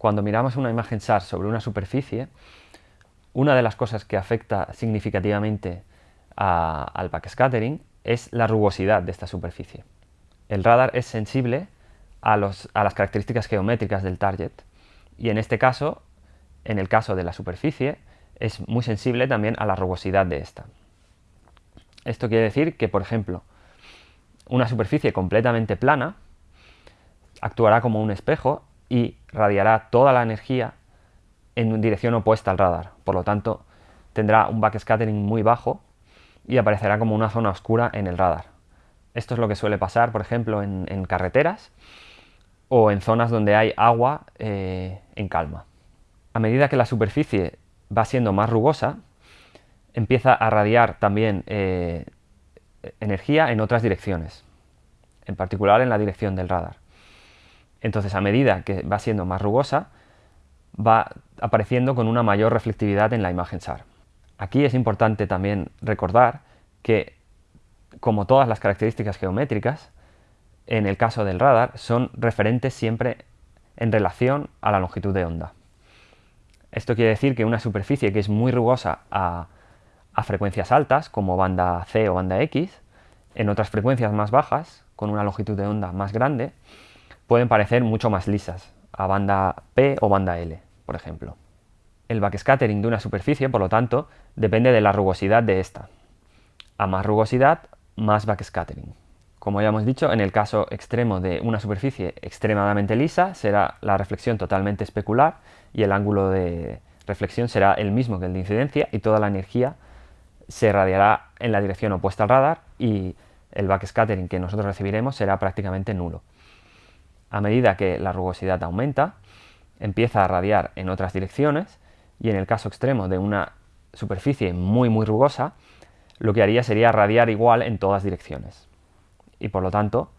cuando miramos una imagen SAR sobre una superficie, una de las cosas que afecta significativamente al backscattering es la rugosidad de esta superficie. El radar es sensible a, a las características geométricas del target y en este caso, en el caso de la superficie, es muy sensible también a la rugosidad de esta. Esto quiere decir que, por ejemplo, una superficie completamente plana actuará como un espejo y radiará toda la energía en dirección opuesta al radar. Por lo tanto, tendrá un backscattering muy bajo y aparecerá como una zona oscura en el radar. Esto es lo que suele pasar, por ejemplo, en, carreteras o en zonas donde hay agua eh, en calma. A medida que la superficie va siendo más rugosa, empieza a radiar también eh, energía en otras direcciones, en particular en la dirección del radar. Entonces, a medida que va siendo más rugosa, va apareciendo con una mayor reflectividad en la imagen SAR. Aquí es importante también recordar que, como todas las características geométricas, en el caso del radar son referentes siempre en relación a la longitud de onda. Esto quiere decir que una superficie que es muy rugosa a, a frecuencias altas, como banda C o banda X, en otras frecuencias más bajas, con una longitud de onda más grande, pueden parecer mucho más lisas, a banda P o banda L, por ejemplo. El backscattering de una superficie, por lo tanto, depende de la rugosidad de esta. A más rugosidad, más backscattering. Como ya hemos dicho, en el caso extremo de una superficie extremadamente lisa, será la reflexión totalmente especular y el ángulo de reflexión será el mismo que el de incidencia y toda la energía se radiará en la dirección opuesta al radar y el backscattering que nosotros recibiremos será prácticamente nulo. A medida que la rugosidad aumenta, empieza a radiar en otras direcciones y en el caso extremo de una superficie muy muy rugosa, lo que haría sería radiar igual en todas direcciones. Y por lo tanto,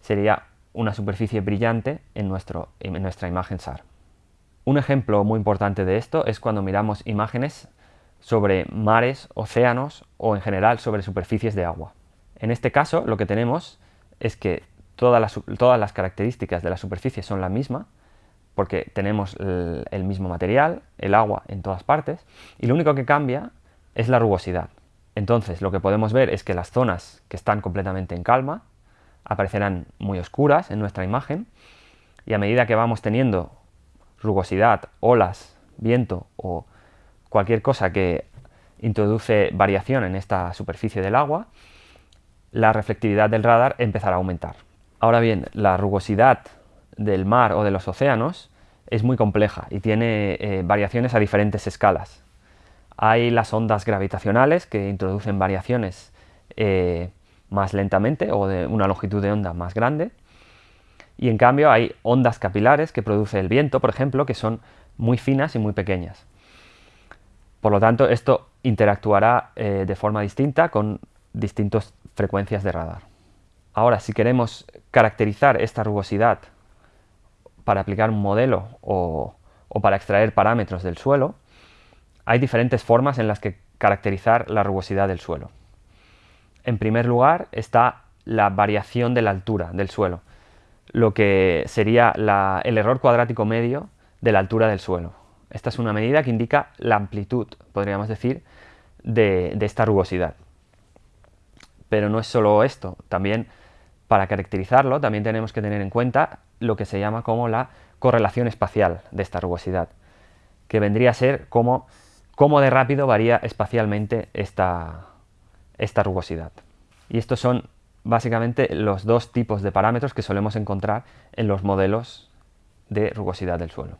sería una superficie brillante en, nuestro, en nuestra imagen SAR. Un ejemplo muy importante de esto es cuando miramos imágenes sobre mares, océanos o en general sobre superficies de agua. En este caso lo que tenemos es que todas las, todas las características de la superficie son la misma, porque tenemos el, mismo material, el agua en todas partes, y lo único que cambia es la rugosidad. Entonces lo que podemos ver es que las zonas que están completamente en calma aparecerán muy oscuras en nuestra imagen, y a medida que vamos teniendo rugosidad, olas, viento o cualquier cosa que introduce variación en esta superficie del agua, la reflectividad del radar empezará a aumentar. Ahora bien, la rugosidad del mar o de los océanos es muy compleja y tiene eh, variaciones a diferentes escalas. Hay las ondas gravitacionales que introducen variaciones eh, más lentamente o de una longitud de onda más grande. Y en cambio hay ondas capilares que produce el viento, por ejemplo, que son muy finas y muy pequeñas. Por lo tanto, esto interactuará eh, de forma distinta con distintas frecuencias de radar. Ahora, si queremos caracterizar esta rugosidad para aplicar un modelo o, para extraer parámetros del suelo, hay diferentes formas en las que caracterizar la rugosidad del suelo. En primer lugar está la variación de la altura del suelo, lo que sería el error cuadrático medio de la altura del suelo. Esta es una medida que indica la amplitud, podríamos decir, de, esta rugosidad. Pero no es solo esto, también para caracterizarlo también tenemos que tener en cuenta lo que se llama como la correlación espacial de esta rugosidad, que vendría a ser como cómo de rápido varía espacialmente esta, esta rugosidad. Y estos son básicamente los dos tipos de parámetros que solemos encontrar en los modelos de rugosidad del suelo.